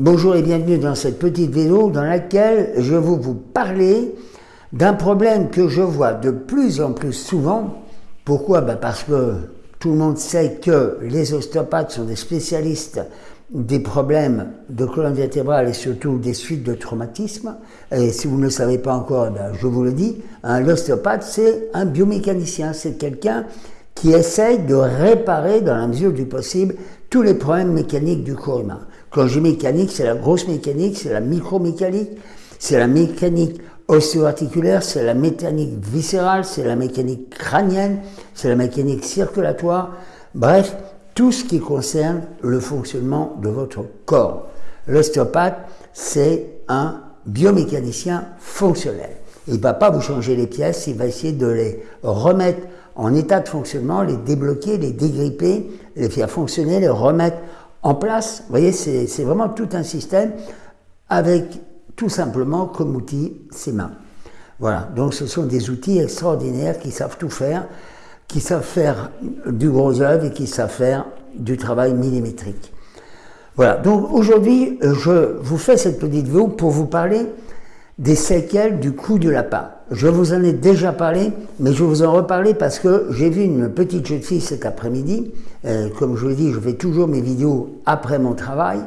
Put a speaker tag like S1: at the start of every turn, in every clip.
S1: Bonjour et bienvenue dans cette petite vidéo dans laquelle je vais vous parler d'un problème que je vois de plus en plus souvent. Pourquoi? Ben Parce que tout le monde sait que les ostéopathes sont des spécialistes des problèmes de colonne vertébrale et surtout des suites de traumatisme. Et si vous ne le savez pas encore, ben je vous le dis, l'ostéopathe c'est un biomécanicien, c'est quelqu'un qui essaye de réparer dans la mesure du possible tous les problèmes mécaniques du corps humain. Quand je dis mécanique, c'est la grosse mécanique, c'est la micromécanique, c'est la mécanique ostéo-articulaire, c'est la mécanique viscérale, c'est la mécanique crânienne, c'est la mécanique circulatoire, bref, tout ce qui concerne le fonctionnement de votre corps. L'ostéopathe, c'est un biomécanicien fonctionnel. Il ne va pas vous changer les pièces, il va essayer de les remettre en état de fonctionnement, les débloquer, les dégripper, les faire fonctionner, les remettre en place. Vous voyez, c'est vraiment tout un système avec tout simplement comme outil ses mains. Voilà, donc ce sont des outils extraordinaires qui savent tout faire, qui savent faire du gros œuvre et qui savent faire du travail millimétrique. Voilà, donc aujourd'hui, je vous fais cette petite vidéo pour vous parler des séquelles du coup de lapin. Je vous en ai déjà parlé, mais je vous en reparler parce que j'ai vu une petite jeune fille cet après-midi. Euh, comme je vous l'ai dit, je fais toujours mes vidéos après mon travail.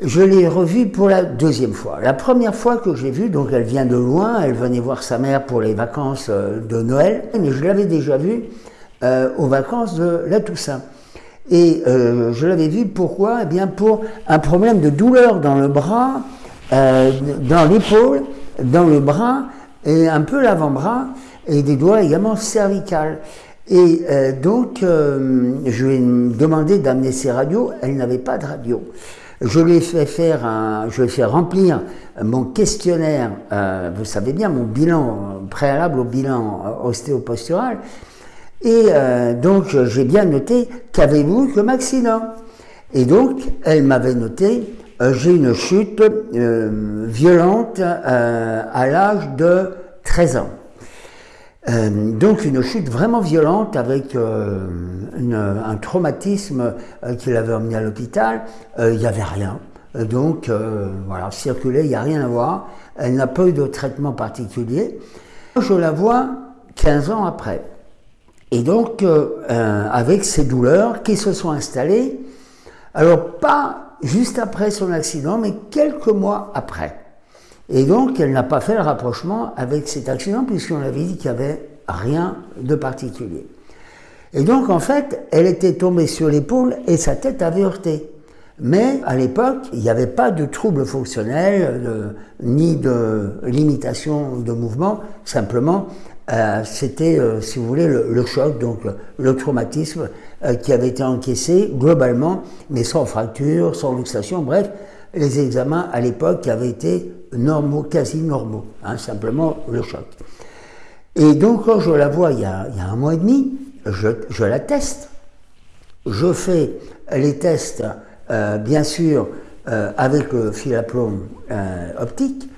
S1: Je l'ai revue pour la deuxième fois. La première fois que j'ai vue, donc elle vient de loin, elle venait voir sa mère pour les vacances euh, de Noël, mais je l'avais déjà vue euh, aux vacances de la Toussaint. Et je l'avais vue pourquoi? Eh bien pour un problème de douleur dans le bras, dans l'épaule, dans le bras, et un peu l'avant-bras et des doigts également cervicales. Et euh, donc, euh, je lui ai demandé d'amener ses radios, elle n'avait pas de radio. Je lui ai fait faire un, je lui ai fait remplir mon questionnaire, euh, vous savez bien, mon bilan préalable au bilan ostéopostural. Et donc, j'ai bien noté qu'avez-vous comme accident Et donc, elle m'avait noté euh, j'ai une chute euh, violente euh, à l'âge de 13 ans. donc une chute vraiment violente avec un traumatisme qu'il avait emmené à l'hôpital. Il n'y avait rien. Donc voilà, circuler, il n'y a rien à voir. Elle n'a pas eu de traitement particulier. Je la vois 15 ans après. Et donc avec ces douleurs qui se sont installées, alors pas juste après son accident, mais quelques mois après. Et donc, elle n'a pas fait le rapprochement avec cet accident, puisqu'on avait dit qu'il n'y avait rien de particulier. Et donc, en fait, elle était tombée sur l'épaule et sa tête avait heurté. Mais à l'époque, il n'y avait pas de troubles fonctionnels, ni de limitation de mouvement, simplement euh, c'était, euh, si vous voulez, le, choc, donc le traumatisme euh, qui avait été encaissé globalement, mais sans fracture, sans luxation, bref, les examens à l'époque avaient été normaux, quasi normaux, hein, simplement le choc. Et donc quand je la vois il y a, un mois et demi, je, la teste. Je fais les tests, bien sûr, avec le fil à plomb optique,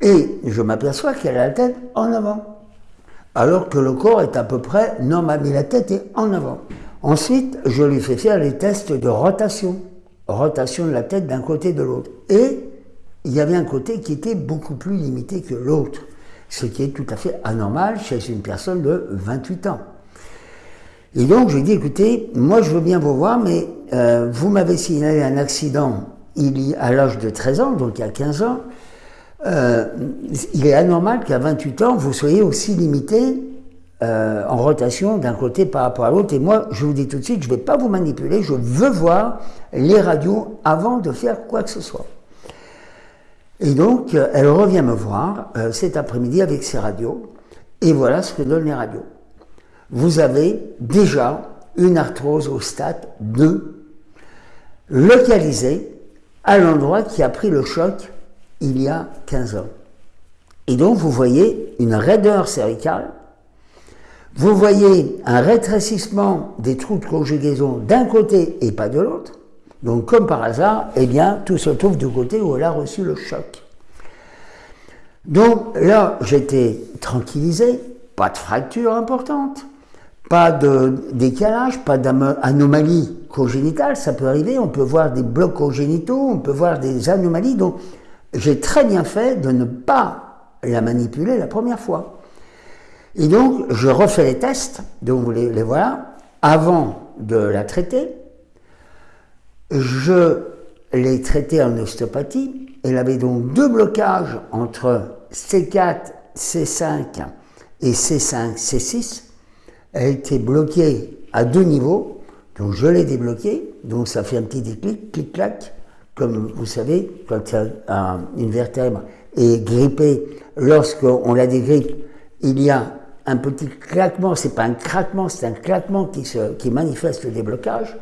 S1: et je m'aperçois qu'elle a la tête en avant alors que le corps est à peu près normal, mais la tête est en avant. Ensuite, je lui fais faire les tests de rotation, rotation de la tête d'un côté et de l'autre. Et il y avait un côté qui était beaucoup plus limité que l'autre, ce qui est tout à fait anormal chez une personne de 28 ans. Et donc, je lui dit, écoutez, moi je veux bien vous voir, mais euh, vous m'avez signalé un accident il y, à l'âge de 13 ans, donc il y a 15 ans, euh, il est anormal qu'à 28 ans, vous soyez aussi limité euh, en rotation d'un côté par rapport à l'autre. Et moi, je vous dis tout de suite, je ne vais pas vous manipuler, je veux voir les radios avant de faire quoi que ce soit. Et donc, elle revient me voir euh, cet après-midi avec ses radios, et voilà ce que donnent les radios. Vous avez déjà une arthrose au stade 2, localisée à l'endroit qui a pris le choc il y a 15 ans. Et donc vous voyez une raideur cervicale, vous voyez un rétrécissement des trous de conjugaison d'un côté et pas de l'autre. Donc comme par hasard, eh bien tout se trouve du côté où elle a reçu le choc. Donc là, j'étais tranquillisé, pas de fracture importante, pas de décalage, pas d'anomalie congénitale, ça peut arriver, on peut voir des blocs congénitaux, on peut voir des anomalies, donc j'ai très bien fait de ne pas la manipuler la première fois. Et donc, je refais les tests, donc vous les, les voilà, avant de la traiter. Je l'ai traitée en ostéopathie. Elle avait donc deux blocages entre C4, C5 et C5, C6. Elle était bloquée à deux niveaux, donc je l'ai débloquée, donc ça fait un petit déclic, clic-clac, comme vous savez, quand une vertèbre est grippée, lorsqu'on la dégrippe, il y a un petit claquement, c'est pas un craquement, c'est un claquement qui, se, qui manifeste le déblocage.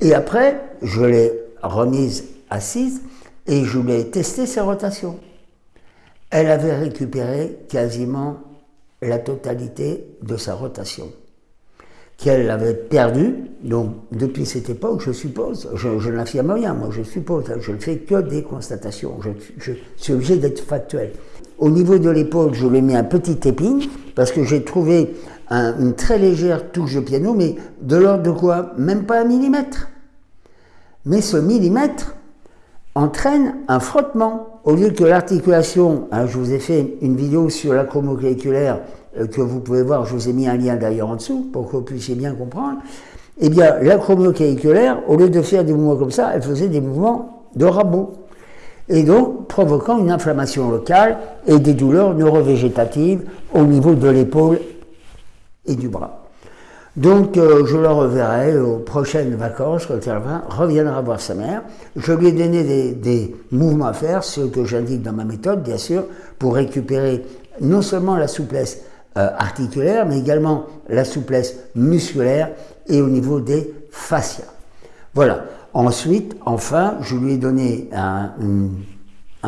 S1: Et après, je l'ai remise assise et je lui ai testé ses rotations. Elle avait récupéré quasiment la totalité de sa rotation qu'elle avait perdue. Donc, depuis cette époque, je suppose, je, n'affirme rien, moi je suppose, je ne fais que des constatations, je, je suis obligé d'être factuel. Au niveau de l'épaule, je lui ai mis un petit épine, parce que j'ai trouvé une très légère touche de piano, mais de l'ordre de quoi? Même pas un millimètre. Mais ce millimètre entraîne un frottement. Au lieu que l'articulation, hein, je vous ai fait une vidéo sur l'acromoclaviculaire euh, que vous pouvez voir, je vous ai mis un lien d'ailleurs en dessous pour que vous puissiez bien comprendre. Eh bien, l'acromoclaviculaire, au lieu de faire des mouvements comme ça, elle faisait des mouvements de rabot et donc provoquant une inflammation locale et des douleurs neurovégétatives au niveau de l'épaule et du bras. Donc euh, je le reverrai aux prochaines vacances quand elle reviendra voir sa mère. Je lui ai donné des, mouvements à faire, ceux que j'indique dans ma méthode bien sûr, pour récupérer non seulement la souplesse euh, articulaire, mais également la souplesse musculaire et au niveau des fascias. Voilà. Ensuite, enfin, je lui ai donné un,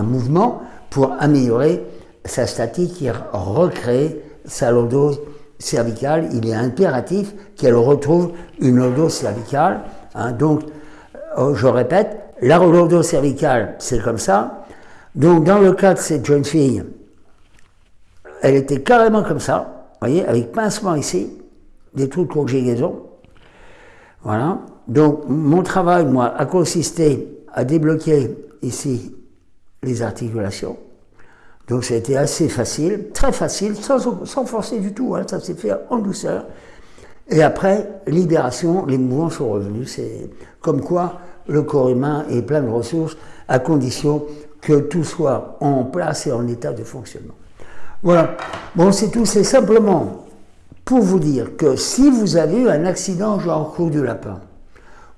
S1: mouvement pour améliorer sa statique et recréer sa lordose cervicale. Il est impératif qu'elle retrouve une lordose cervicale. Hein. Donc, euh, je répète, la cervicale, c'est comme ça. Donc, dans le cas de cette jeune fille, elle était carrément comme ça, voyez, avec pincement ici, des trous de conjugaison. Voilà. Donc, mon travail, moi, a consisté à débloquer ici les articulations. Donc, ça a été assez facile, très facile, sans, forcer du tout. Hein, ça s'est fait en douceur. Et après, libération, les mouvements sont revenus. C'est comme quoi le corps humain est plein de ressources à condition que tout soit en place et en état de fonctionnement. Voilà. Bon, c'est tout. C'est simplement pour vous dire que si vous avez eu un accident genre coup du lapin,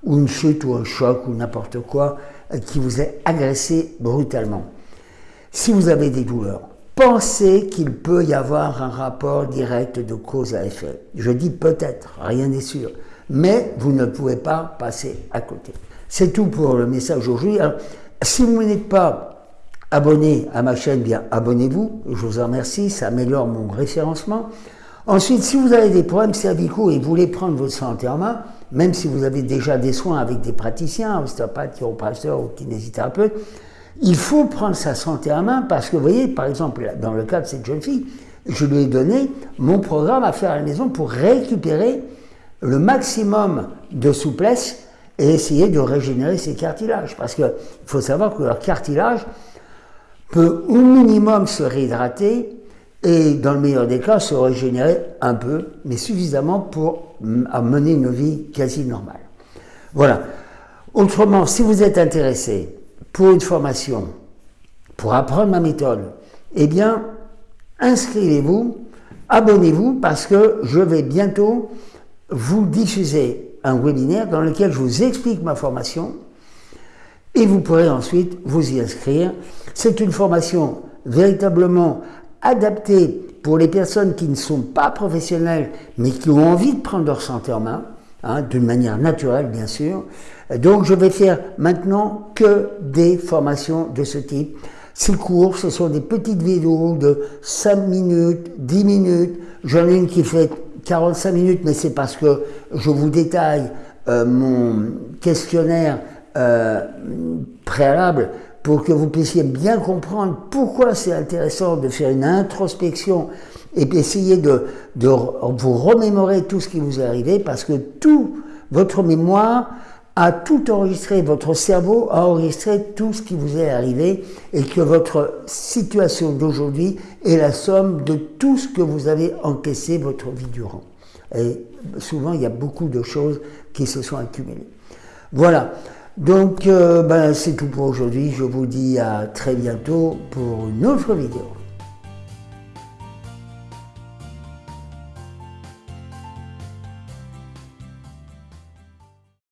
S1: ou une chute ou un choc ou n'importe quoi qui vous ait agressé brutalement. Si vous avez des douleurs, pensez qu'il peut y avoir un rapport direct de cause à effet. Je dis peut-être, rien n'est sûr, mais vous ne pouvez pas passer à côté. C'est tout pour le message aujourd'hui. Si vous n'êtes pas abonné à ma chaîne, bien abonnez-vous. Je vous en remercie, ça améliore mon référencement. Ensuite, si vous avez des problèmes cervicaux et voulez prendre votre santé en main, même si vous avez déjà des soins avec des praticiens, ostéopathes, chiropracteurs ou kinésithérapeutes, il faut prendre sa santé en main parce que, vous voyez, par exemple, dans le cas de cette jeune fille, je lui ai donné mon programme à faire à la maison pour récupérer le maximum de souplesse et essayer de régénérer ses cartilages. Parce qu'il faut savoir que leur cartilage peut au minimum se réhydrater et dans le meilleur des cas se régénérer un peu, mais suffisamment pour mener une vie quasi normale. Voilà. Autrement, si vous êtes intéressé pour une formation, pour apprendre ma méthode, eh bien, inscrivez-vous, abonnez-vous, parce que je vais bientôt vous diffuser un webinaire dans lequel je vous explique ma formation et vous pourrez ensuite vous y inscrire. C'est une formation véritablement adapté pour les personnes qui ne sont pas professionnelles, mais qui ont envie de prendre leur santé en main, hein, d'une manière naturelle bien sûr. Donc je vais faire maintenant que des formations de ce type. Ces cours, ce sont des petites vidéos de 5 minutes, 10 minutes. J'en ai une qui fait 45 minutes, mais c'est parce que je vous détaille euh, mon questionnaire euh, préalable pour que vous puissiez bien comprendre pourquoi c'est intéressant de faire une introspection et essayez de, de vous remémorer tout ce qui vous est arrivé parce que tout votre mémoire a tout enregistré, votre cerveau a enregistré tout ce qui vous est arrivé et que votre situation d'aujourd'hui est la somme de tout ce que vous avez encaissé votre vie durant. Et souvent, il y a beaucoup de choses qui se sont accumulées. Voilà. Donc, euh, ben, c'est tout pour aujourd'hui. Je vous dis à très bientôt pour une autre vidéo.